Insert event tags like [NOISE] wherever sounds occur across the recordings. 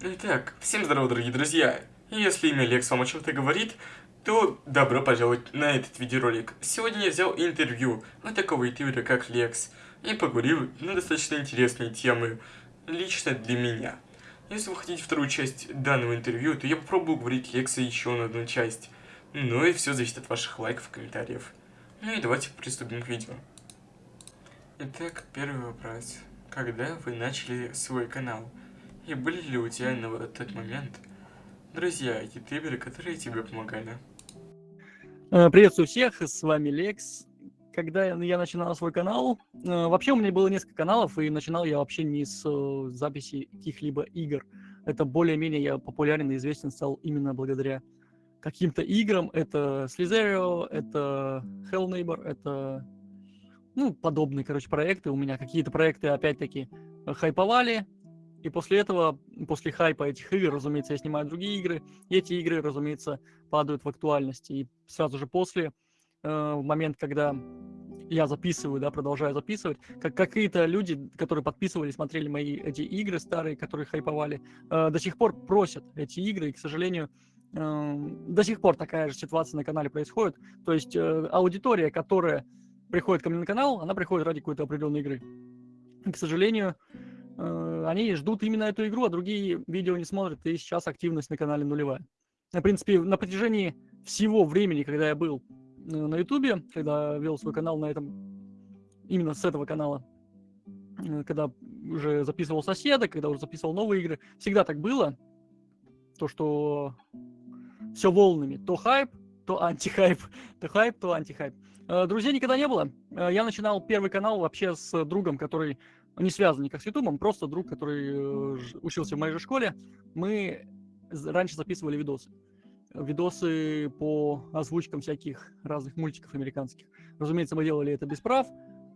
Итак, всем здорово, дорогие друзья! Если имя Лекс вам о чем-то говорит, то добро пожаловать на этот видеоролик. Сегодня я взял интервью от такого ютубера, как Лекс, и поговорил на достаточно интересные темы, лично для меня. Если вы хотите вторую часть данного интервью, то я попробую говорить Лекса еще на одну часть. Ну и все зависит от ваших лайков и комментариев. Ну и давайте приступим к видео. Итак, первый вопрос. Когда вы начали свой канал? И были ли у тебя на тот момент друзья, ютуберы, которые тебе помогали? Э, приветствую всех, с вами Лекс. Когда я начинал свой канал, э, вообще у меня было несколько каналов, и начинал я вообще не с э, записи каких-либо игр. Это более-менее я популярен и известен стал именно благодаря каким-то играм. Это Slizerio, это Hell Neighbor, это ну, подобные, короче, проекты. У меня какие-то проекты, опять-таки, хайповали, и после этого, после хайпа этих игр, разумеется, я снимаю другие игры, и эти игры, разумеется, падают в актуальности. И сразу же после, э, в момент, когда я записываю, да, продолжаю записывать, как какие-то люди, которые подписывали, смотрели мои эти игры старые, которые хайповали, э, до сих пор просят эти игры, и, к сожалению, э, до сих пор такая же ситуация на канале происходит. То есть э, аудитория, которая приходит ко мне на канал, она приходит ради какой-то определенной игры. И, к сожалению, они ждут именно эту игру, а другие видео не смотрят, и сейчас активность на канале нулевая. В принципе, на протяжении всего времени, когда я был э, на ютубе, когда вел свой канал на этом, именно с этого канала, э, когда уже записывал соседа, когда уже записывал новые игры, всегда так было, то, что все волнами, то хайп, то антихайп, [LAUGHS] то хайп, то антихайп. Друзей никогда не было. Я начинал первый канал вообще с другом, который не связан никак с Ютубом, просто друг, который э, учился в моей же школе, мы раньше записывали видосы. Видосы по озвучкам всяких разных мультиков американских. Разумеется, мы делали это без прав.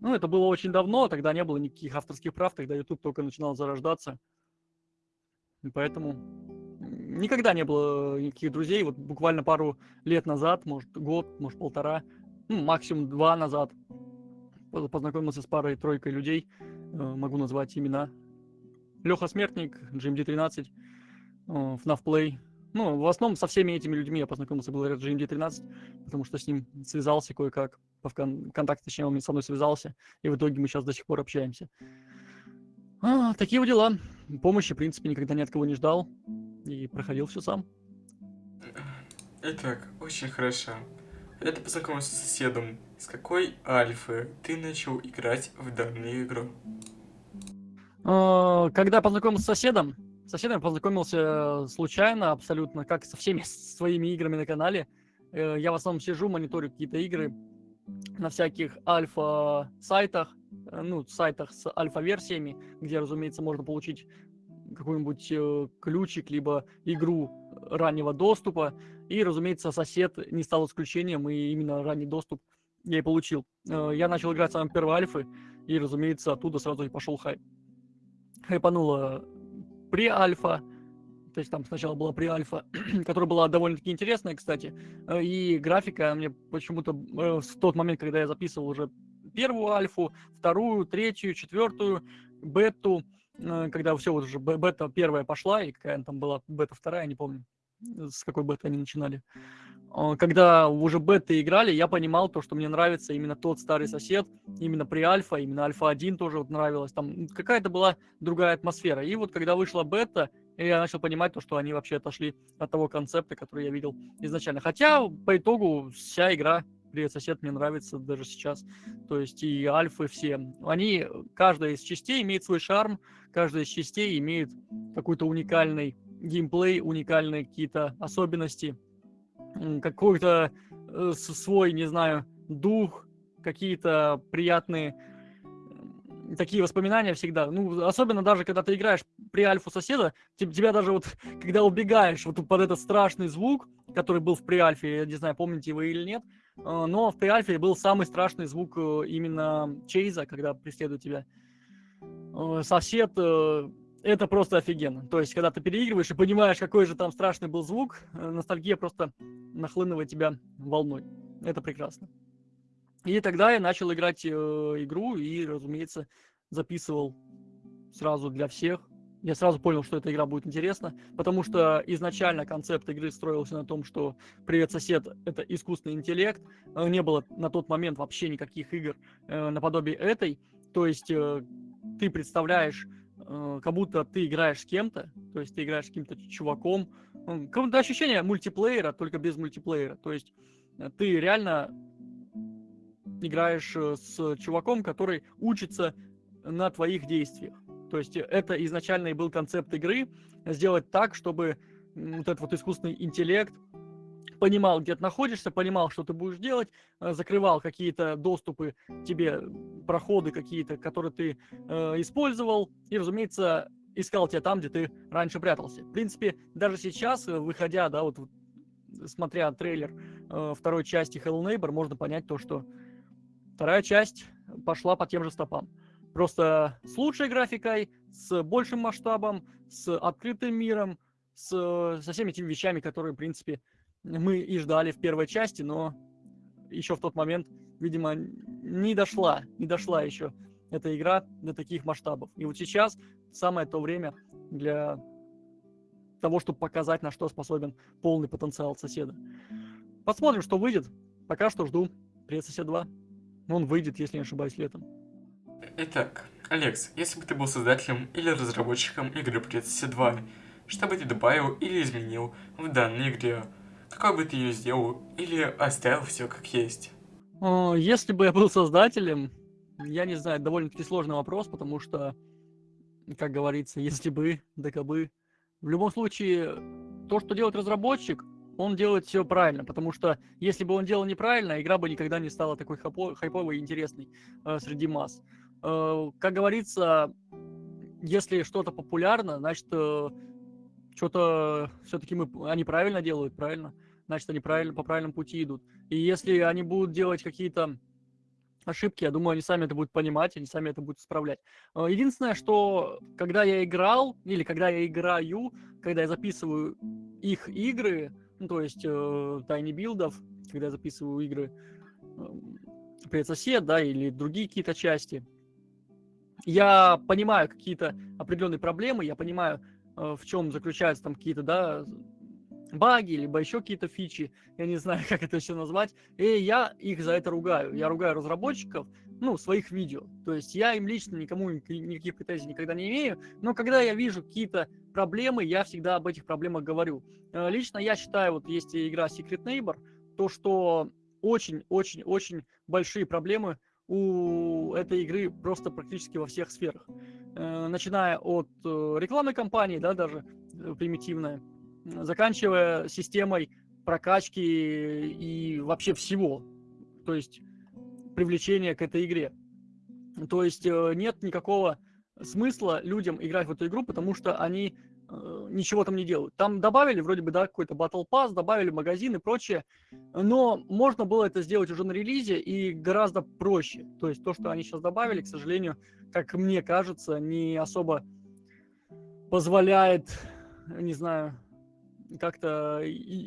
Ну, это было очень давно, тогда не было никаких авторских прав, тогда YouTube только начинал зарождаться. И поэтому никогда не было никаких друзей. Вот буквально пару лет назад, может год, может полтора, ну, максимум два назад, познакомился с парой-тройкой людей, могу назвать имена. Леха Смертник, GMD13, FNAF Play. Ну, в основном со всеми этими людьми я познакомился благодаря GMD13, потому что с ним связался кое-как, по контакте, точнее, он со мной связался, и в итоге мы сейчас до сих пор общаемся. А, такие вот дела. Помощи, в принципе, никогда ни от кого не ждал, и проходил все сам. Итак, очень хорошо. Ты познакомился с соседом, с какой альфы ты начал играть в данную игру? А, когда познакомился с соседом, с соседом познакомился случайно абсолютно, как со всеми [LAUGHS] своими играми на канале. Э, я в основном сижу, мониторю какие-то игры на всяких альфа-сайтах, э, ну, сайтах с альфа-версиями, где, разумеется, можно получить какой-нибудь э, ключик, либо игру раннего доступа. И, разумеется, сосед не стал исключением, и именно ранний доступ я и получил. Э, я начал играть с первой альфы, и, разумеется, оттуда сразу и пошел хайп. Хайпанула при-альфа, то есть там сначала была при-альфа, [CLEARS THROAT] которая была довольно-таки интересная, кстати, э, и графика мне почему-то в тот момент, когда я записывал уже первую альфу, вторую, третью, четвертую, бету, Э, когда все вот уже бета первая пошла, и какая там была бета вторая, не помню, с какой бета они начинали. Когда уже бета играли, я понимал то, что мне нравится именно тот старый сосед, именно при альфа, именно альфа-1 тоже вот нравилось. Там какая-то была другая атмосфера. И вот когда вышла бета, я начал понимать то, что они вообще отошли от того концепта, который я видел изначально. Хотя по итогу вся игра Привет, сосед, мне нравится даже сейчас. То есть и альфы все. Они, каждая из частей имеет свой шарм, каждая из частей имеет какой-то уникальный геймплей, уникальные какие-то особенности, какой-то э, свой, не знаю, дух, какие-то приятные такие воспоминания всегда. Ну, особенно даже, когда ты играешь при альфу соседа, тебя даже вот, [LAUGHS] когда убегаешь вот под этот страшный звук, который был в при альфе, я не знаю, помните вы или нет, Э, но в Pre-Alpha был самый страшный звук э, именно чейза, когда преследует тебя. Сосед, это просто офигенно. То есть, когда ты переигрываешь и понимаешь, какой же там страшный был звук, ностальгия просто нахлынывает тебя волной. Это прекрасно. И тогда я начал играть игру и, разумеется, записывал сразу для всех, я сразу понял, что эта игра будет интересна, потому что изначально концепт игры строился на том, что «Привет, сосед» — это искусственный интеллект. Э, не было на тот момент вообще никаких игр э, наподобие этой. То есть э, ты представляешь, э, как будто ты играешь с кем-то, то есть ты играешь с каким-то чуваком. Какое-то ощущение мультиплеера, только без мультиплеера. То есть э, ты реально играешь э, с чуваком, который учится на твоих действиях. То есть это изначально и был концепт игры, сделать так, чтобы вот этот вот искусственный интеллект понимал, где ты находишься, понимал, что ты будешь делать, э, закрывал какие-то доступы тебе, проходы какие-то, которые ты э, использовал, и, разумеется, искал тебя там, где ты раньше прятался. В принципе, даже сейчас, э, выходя, да, вот смотря трейлер э, второй части Hello Neighbor, можно понять то, что вторая часть пошла по тем же стопам. Просто с лучшей графикой, с большим масштабом, с открытым миром, с, со всеми этими вещами, которые, в принципе, мы и ждали в первой части, но еще в тот момент, видимо, не дошла, не дошла еще эта игра до таких масштабов. И вот сейчас самое то время для того, чтобы показать, на что способен полный потенциал соседа. Посмотрим, что выйдет. Пока что жду Привет, сосед 2. Он выйдет, если не ошибаюсь, летом. Итак, Алекс, если бы ты был создателем или разработчиком игры Предсосе 2, что бы ты добавил или изменил в данной игре? Какой бы ты ее сделал или оставил все как есть? Если бы я был создателем, я не знаю, довольно-таки сложный вопрос, потому что, как говорится, если бы, да кабы. В любом случае, то, что делает разработчик, он делает все правильно, потому что если бы он делал неправильно, игра бы никогда не стала такой хайповой и интересной э, среди масс. Э, как говорится, если что-то популярно, значит, э, что-то все-таки мы, они правильно делают, правильно? Значит, они правильно, по правильному пути идут. И если они будут делать какие-то ошибки, я думаю, они сами это будут понимать, они сами это будут исправлять. Э, единственное, что когда я играл, или когда я играю, когда я записываю их игры, ну, то есть э, тайни билдов, когда я записываю игры э, Привет, сосед, да, или другие какие-то части, я понимаю какие-то определенные проблемы, я понимаю, э, в чем заключаются там какие-то, да, баги, либо еще какие-то фичи, я не знаю, [LAUGHS] как это все назвать, и я их за это ругаю. Я ругаю разработчиков, ну, своих видео. То есть я им лично никому никаких претензий никогда не имею, но когда я вижу какие-то проблемы, я всегда об этих проблемах говорю. Э, лично я считаю, вот есть игра Secret Neighbor, то, что очень-очень-очень большие проблемы у этой игры просто практически во всех сферах. Э, начиная от э, рекламной кампании, да, даже примитивная, заканчивая системой прокачки и вообще всего. То есть привлечения к этой игре. То есть нет никакого смысла людям играть в эту игру, потому что они Э, ничего там не делают. Там добавили вроде бы, да, какой-то Battle Pass, добавили магазин и прочее, но можно было это сделать уже на релизе и гораздо проще. То есть то, что они сейчас добавили, к сожалению, как мне кажется, не особо позволяет, не знаю, как-то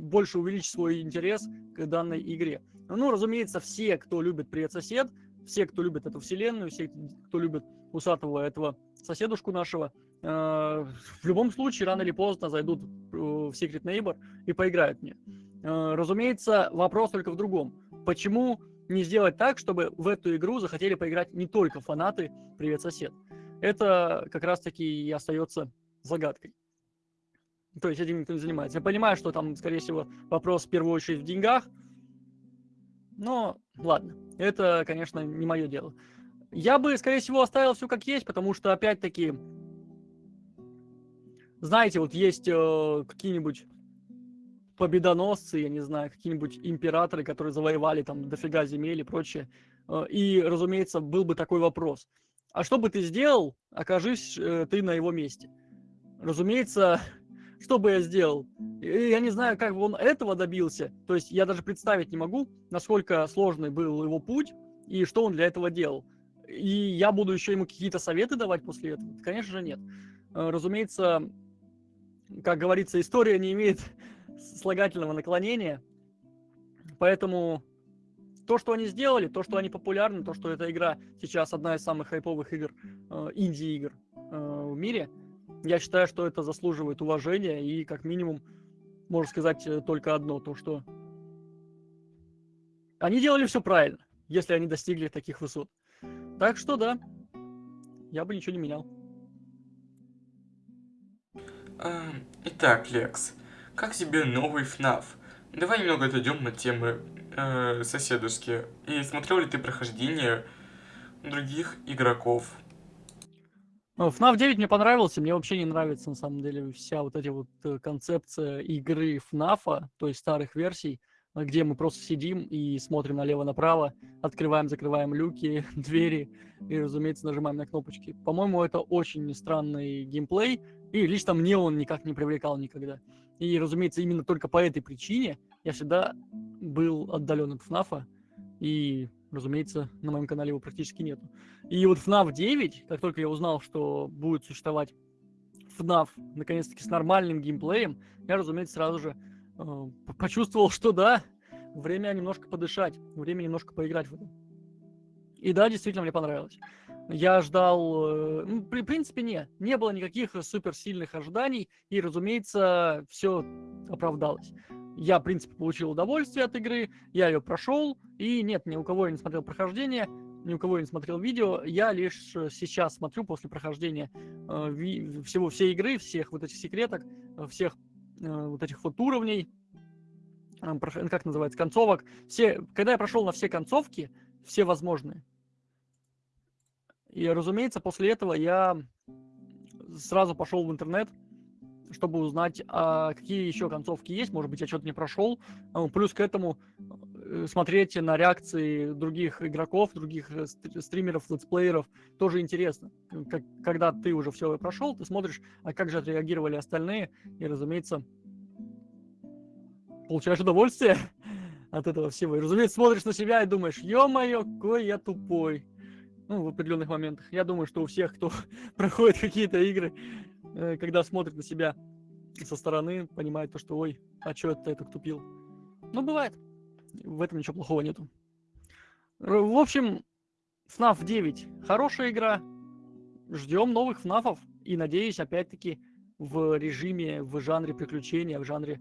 больше увеличить свой интерес к данной игре. Ну, разумеется, все, кто любит «Привет, сосед», все, кто любит эту вселенную, все, кто любит усатого этого соседушку нашего, э, в любом случае, рано или поздно зайдут в Secret Neighbor и поиграют мне. Э, разумеется, вопрос только в другом. Почему не сделать так, чтобы в эту игру захотели поиграть не только фанаты «Привет, сосед»? Это как раз-таки и остается загадкой. То есть этим никто не занимается. Я понимаю, что там, скорее всего, вопрос в первую очередь в деньгах, но ладно, это, конечно, не мое дело. Я бы, скорее всего, оставил все как есть, потому что, опять-таки, знаете, вот есть э, какие-нибудь победоносцы, я не знаю, какие-нибудь императоры, которые завоевали там дофига земель и прочее. Э, и, разумеется, был бы такой вопрос. А что бы ты сделал, окажись э, ты на его месте? Разумеется, что бы я сделал? Я не знаю, как бы он этого добился. То есть я даже представить не могу, насколько сложный был его путь и что он для этого делал и я буду еще ему какие-то советы давать после этого? Конечно же, нет. Э, разумеется, как говорится, история не имеет [LAUGHS] слагательного наклонения, поэтому то, что они сделали, то, что они популярны, то, что эта игра сейчас одна из самых хайповых игр, э, инди-игр э, в мире, Я считаю, что это заслуживает уважения и как минимум можно сказать э, только одно, то что они делали все правильно, если они достигли таких высот. Так что да, я бы ничего не менял. Итак, Лекс, как тебе новый FNAF? Давай немного отойдем на темы э, соседушки. И смотрел ли ты прохождение других игроков? FNAF 9 мне понравился, мне вообще не нравится на самом деле вся вот эти вот э, концепция игры FNAF, то есть старых версий, где мы просто сидим и смотрим налево-направо, открываем, закрываем люки, [LAUGHS] двери и, разумеется, нажимаем на кнопочки. По-моему, это очень странный геймплей, и лично мне он никак не привлекал никогда. И, разумеется, именно только по этой причине я всегда был отдален от FNAF, и, разумеется, на моем канале его практически нету. И вот FNAF 9, как только я узнал, что будет существовать FNAF, наконец-таки, с нормальным геймплеем, я, разумеется, сразу же э, почувствовал, что да, время немножко подышать, время немножко поиграть в это. И да, действительно, мне понравилось. Я ждал, э, ну, при принципе, не, не было никаких суперсильных ожиданий, и, разумеется, все оправдалось. Я, в принципе, получил удовольствие от игры, я ее прошел, и нет, ни у кого я не смотрел прохождение, ни у кого я не смотрел видео, я лишь сейчас смотрю после прохождения э, всего всей игры, всех вот этих секреток, э, всех э, вот этих вот уровней, э, как называется, концовок. Все, когда я прошел на все концовки, все возможные, и, разумеется, после этого я сразу пошел в интернет, чтобы узнать, а какие еще концовки есть. Может быть, я что-то не прошел. А, плюс к этому э, смотреть на реакции других игроков, других э, стримеров, летсплееров тоже интересно. Как, когда ты уже все прошел, ты смотришь, а как же отреагировали остальные, и, разумеется, получаешь удовольствие [LAUGHS] от этого всего. И, разумеется, смотришь на себя и думаешь, ё-моё, какой я тупой ну, в определенных моментах. Я думаю, что у всех, кто [LAUGHS] проходит какие-то игры, э, когда смотрит на себя со стороны, понимает то, что ой, а что это так тупил. Ну, бывает. В этом ничего плохого нету. В общем, FNAF 9 хорошая игра. Ждем новых FNAF. И надеюсь, опять-таки, в режиме, в жанре приключения, в жанре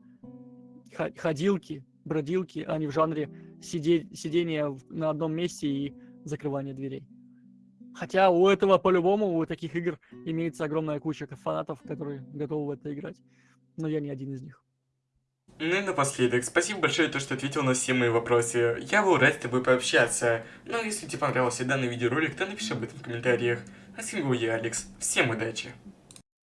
ходилки, бродилки, а не в жанре сиде сидения на одном месте и закрывания дверей. Хотя у этого по-любому, у таких игр имеется огромная куча фанатов, которые готовы в это играть. Но я не один из них. Ну и напоследок, спасибо большое, то, что ответил на все мои вопросы. Я был рад с тобой пообщаться. Ну, если тебе понравился данный видеоролик, то напиши об этом в комментариях. А с вами был я, Алекс. Всем удачи!